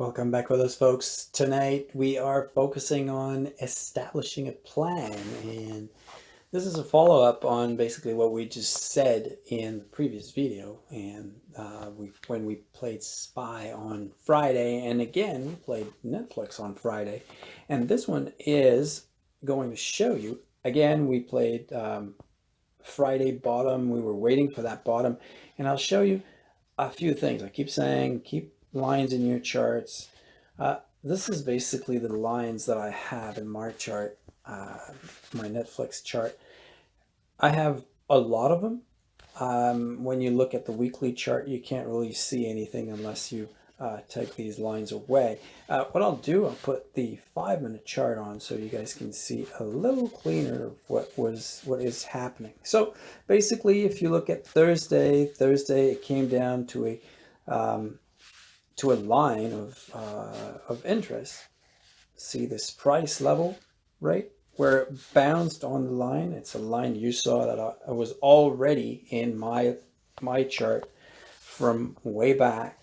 Welcome back with us folks. Tonight we are focusing on establishing a plan and this is a follow-up on basically what we just said in the previous video and uh, we when we played SPY on Friday and again we played Netflix on Friday and this one is going to show you again we played um, Friday bottom we were waiting for that bottom and I'll show you a few things I keep saying keep lines in your charts. Uh, this is basically the lines that I have in my chart, uh, my Netflix chart. I have a lot of them. Um, when you look at the weekly chart, you can't really see anything unless you uh, take these lines away. Uh, what I'll do, I'll put the five minute chart on so you guys can see a little cleaner what was, what is happening. So basically, if you look at Thursday, Thursday, it came down to a, um, to a line of, uh, of interest, see this price level, right? Where it bounced on the line. It's a line you saw that I, I was already in my, my chart from way back.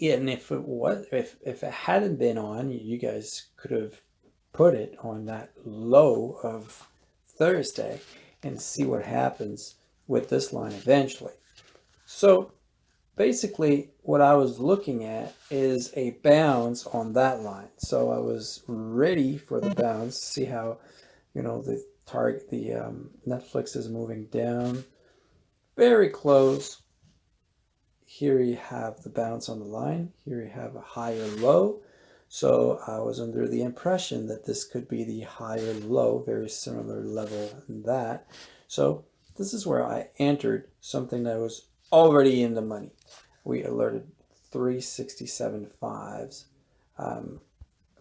And if it was, if, if it hadn't been on, you guys could have put it on that low of Thursday and see what happens with this line eventually. So basically what I was looking at is a bounce on that line. So I was ready for the bounce, see how, you know, the target, the um, Netflix is moving down very close. Here you have the bounce on the line. Here you have a higher low. So I was under the impression that this could be the higher low, very similar level that. So this is where I entered something that was already in the money. We alerted 367 fives um,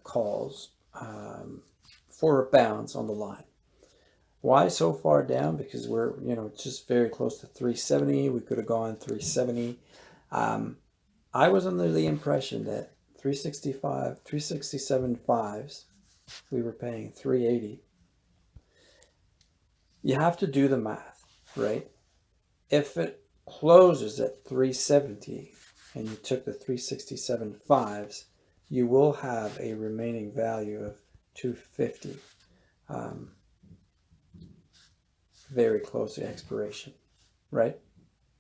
calls um, for a bounce on the line. Why so far down? Because we're, you know, just very close to 370. We could have gone 370. Um, I was under the impression that 365, 367 fives, we were paying 380. You have to do the math, right? If it closes at 370 and you took the 367 fives, you will have a remaining value of 250. Um, very close to expiration, right?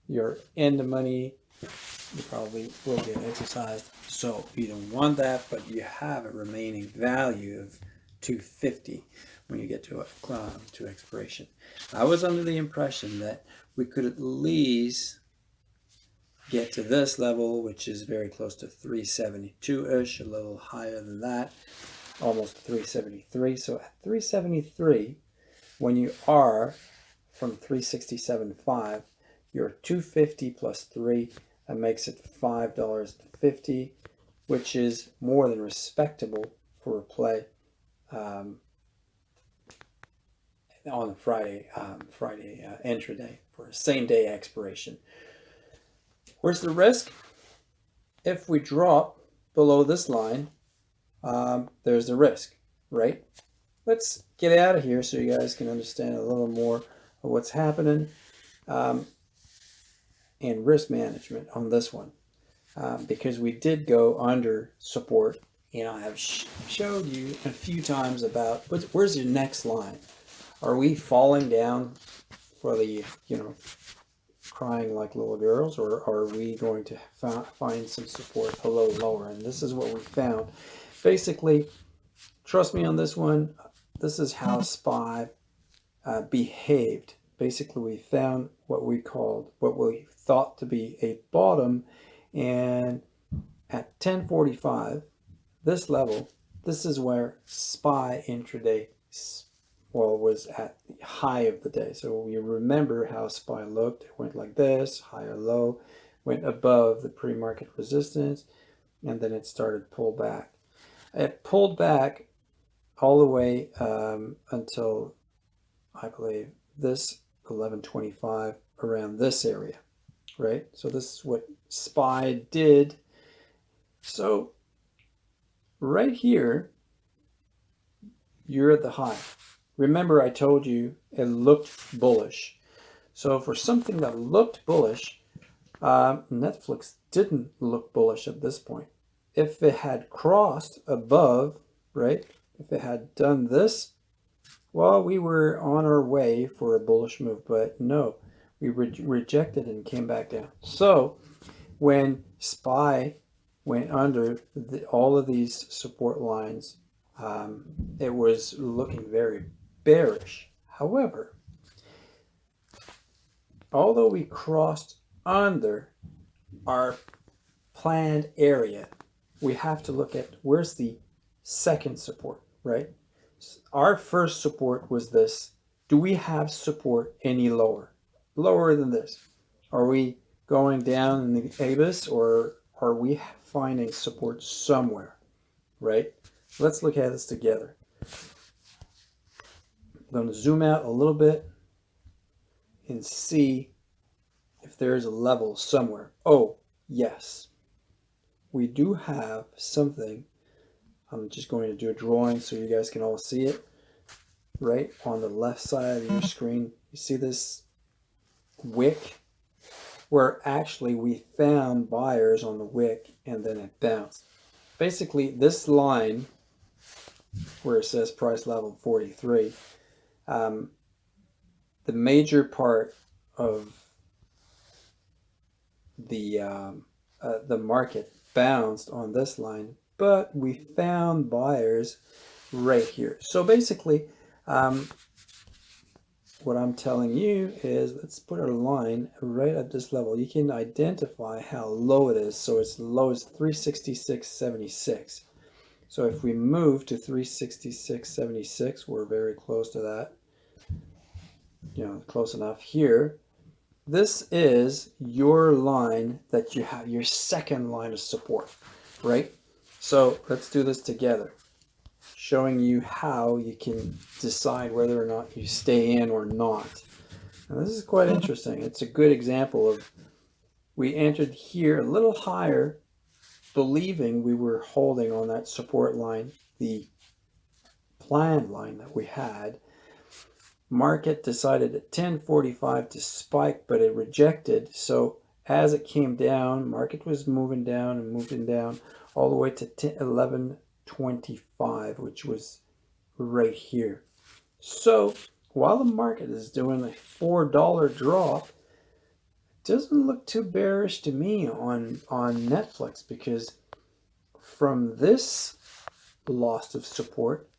You're in the money, you probably will get exercised. So you don't want that, but you have a remaining value of 250 when you get to a, to expiration. I was under the impression that we could at least get to this level, which is very close to 372-ish, a little higher than that, almost 373. So at 373, when you are from 367.5, you're 250 plus 3, that makes it $5.50, which is more than respectable for a play um, on Friday, um, Friday uh, intraday for same day expiration. Where's the risk? If we drop below this line, um, there's the risk, right? Let's get out of here so you guys can understand a little more of what's happening um, and risk management on this one. Um, because we did go under support and I have sh showed you a few times about where's your next line. Are we falling down for the, you know, crying like little girls, or are we going to find some support below lower? And this is what we found. Basically, trust me on this one, this is how SPY uh, behaved. Basically, we found what we called, what we thought to be a bottom, and at 1045, this level, this is where SPY intraday well, was at the high of the day. So you remember how SPY looked. It went like this, higher low, went above the pre-market resistance, and then it started pull back. It pulled back all the way um, until, I believe, this 1125 around this area, right? So this is what SPY did. So right here, you're at the high. Remember I told you it looked bullish. So for something that looked bullish, uh, Netflix didn't look bullish at this point. if it had crossed above, right? If it had done this, well, we were on our way for a bullish move, but no, we re rejected and came back down. So when SPY went under the, all of these support lines, um, it was looking very bearish. However, although we crossed under our planned area, we have to look at where's the second support, right? Our first support was this. Do we have support any lower? Lower than this? Are we going down in the abyss or are we finding support somewhere, right? Let's look at this together. I'm going to zoom out a little bit and see if there's a level somewhere. Oh, yes. We do have something. I'm just going to do a drawing so you guys can all see it. Right on the left side of your screen, you see this wick where actually we found buyers on the wick and then it bounced. Basically, this line where it says price level 43, um, the major part of the um, uh, the market bounced on this line, but we found buyers right here. So basically, um, what I'm telling you is let's put a line right at this level. You can identify how low it is. So it's low as 366.76. So if we move to 366.76, we're very close to that. You know, close enough here. This is your line that you have, your second line of support, right? So let's do this together, showing you how you can decide whether or not you stay in or not. And this is quite interesting. It's a good example of we entered here a little higher, believing we were holding on that support line, the planned line that we had, market decided at 1045 to spike but it rejected so as it came down market was moving down and moving down all the way to 1125 which was right here so while the market is doing a four dollar drop it doesn't look too bearish to me on on Netflix because from this loss of support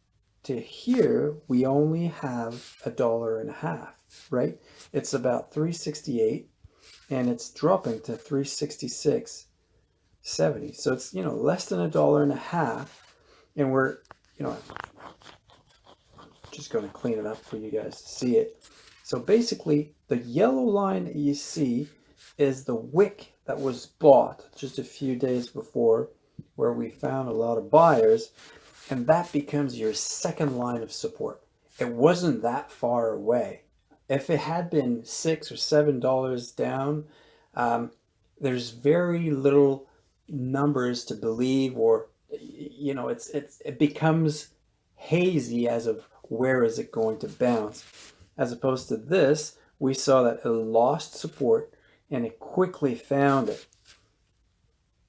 to here, we only have a dollar and a half, right? It's about 368 and it's dropping to 366.70. So it's, you know, less than a dollar and a half. And we're, you know, just going to clean it up for you guys to see it. So basically the yellow line that you see is the wick that was bought just a few days before where we found a lot of buyers and that becomes your second line of support. It wasn't that far away. If it had been six or seven dollars down, um, there's very little numbers to believe, or you know, it's it's it becomes hazy as of where is it going to bounce. As opposed to this, we saw that it lost support and it quickly found it.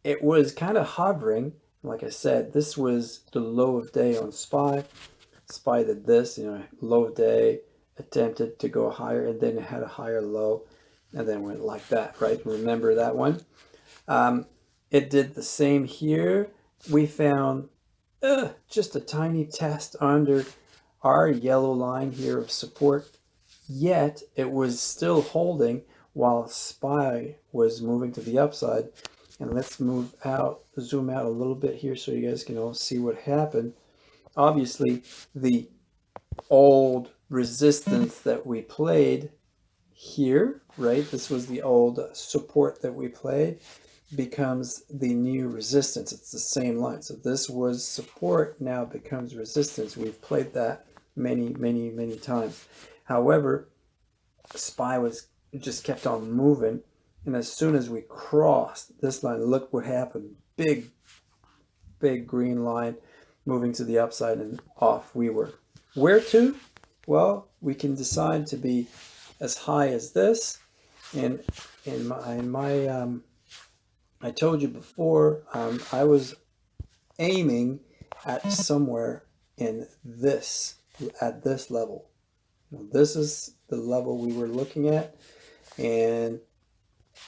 It was kind of hovering like I said, this was the low of day on SPY. SPY did this, you know, low of day, attempted to go higher, and then it had a higher low, and then went like that, right? Remember that one? Um, it did the same here. We found uh, just a tiny test under our yellow line here of support, yet it was still holding while SPY was moving to the upside. And let's move out, zoom out a little bit here so you guys can all see what happened. Obviously, the old resistance that we played here, right? This was the old support that we played becomes the new resistance. It's the same line. So this was support, now becomes resistance. We've played that many, many, many times. However, SPY was just kept on moving and as soon as we crossed this line, look what happened. Big, big green line moving to the upside and off we were. Where to? Well, we can decide to be as high as this. And in my, in my um, I told you before, um, I was aiming at somewhere in this, at this level. This is the level we were looking at. And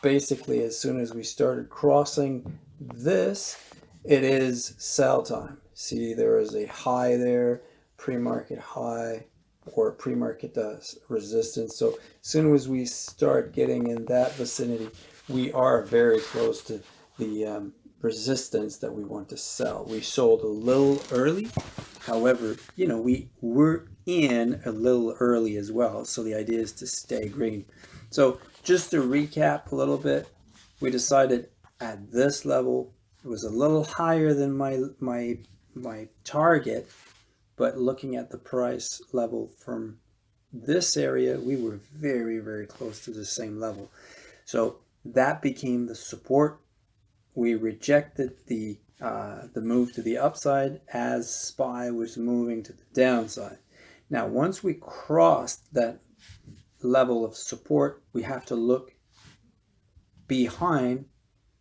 basically, as soon as we started crossing this, it is sell time. See, there is a high there, pre-market high, or pre-market does resistance. So as soon as we start getting in that vicinity, we are very close to the um, resistance that we want to sell. We sold a little early. However, you know, we were in a little early as well. So the idea is to stay green. So just to recap a little bit, we decided at this level, it was a little higher than my, my, my target, but looking at the price level from this area, we were very, very close to the same level. So that became the support we rejected the uh, the move to the upside as SPY was moving to the downside. Now, once we crossed that level of support, we have to look behind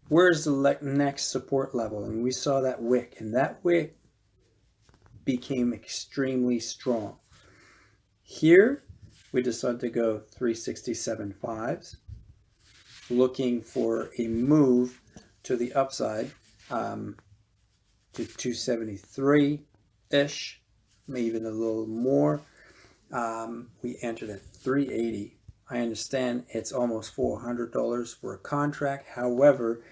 where's the next support level. And we saw that wick, and that wick became extremely strong. Here, we decided to go 367 fives, looking for a move to the upside um, to 273-ish, maybe even a little more. Um, we entered at 380. I understand it's almost $400 for a contract. However,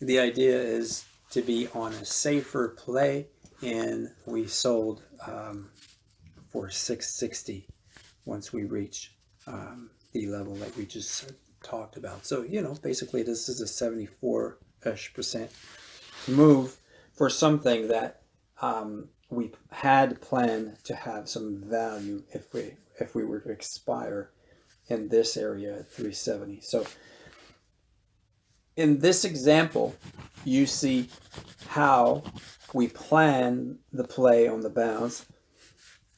the idea is to be on a safer play and we sold um, for 660 once we reach um, the level that we just talked about. So, you know, basically this is a 74-ish percent move for something that um, we had planned to have some value if we if we were to expire in this area at 370. So in this example, you see how we plan the play on the bounce,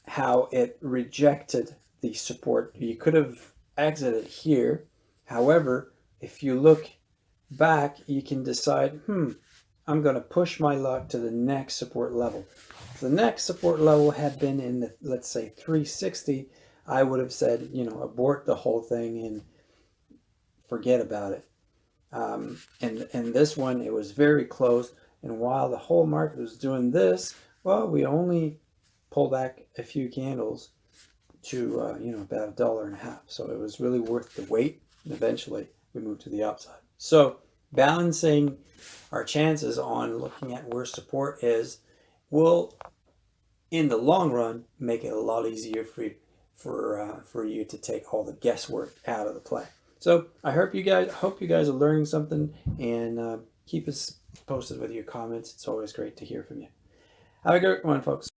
how it rejected the support. You could have exited here. However, if you look back, you can decide, hmm, I'm going to push my luck to the next support level. If the next support level had been in, the, let's say, 360, I would have said, you know, abort the whole thing and forget about it. Um, and, and this one, it was very close. And while the whole market was doing this, well, we only pulled back a few candles to, uh, you know, about a dollar and a half. So it was really worth the wait. And eventually we move to the upside. So balancing our chances on looking at where support is will, in the long run, make it a lot easier for you, for uh, for you to take all the guesswork out of the play. So I hope you guys hope you guys are learning something and uh, keep us posted with your comments. It's always great to hear from you. Have a great one, folks.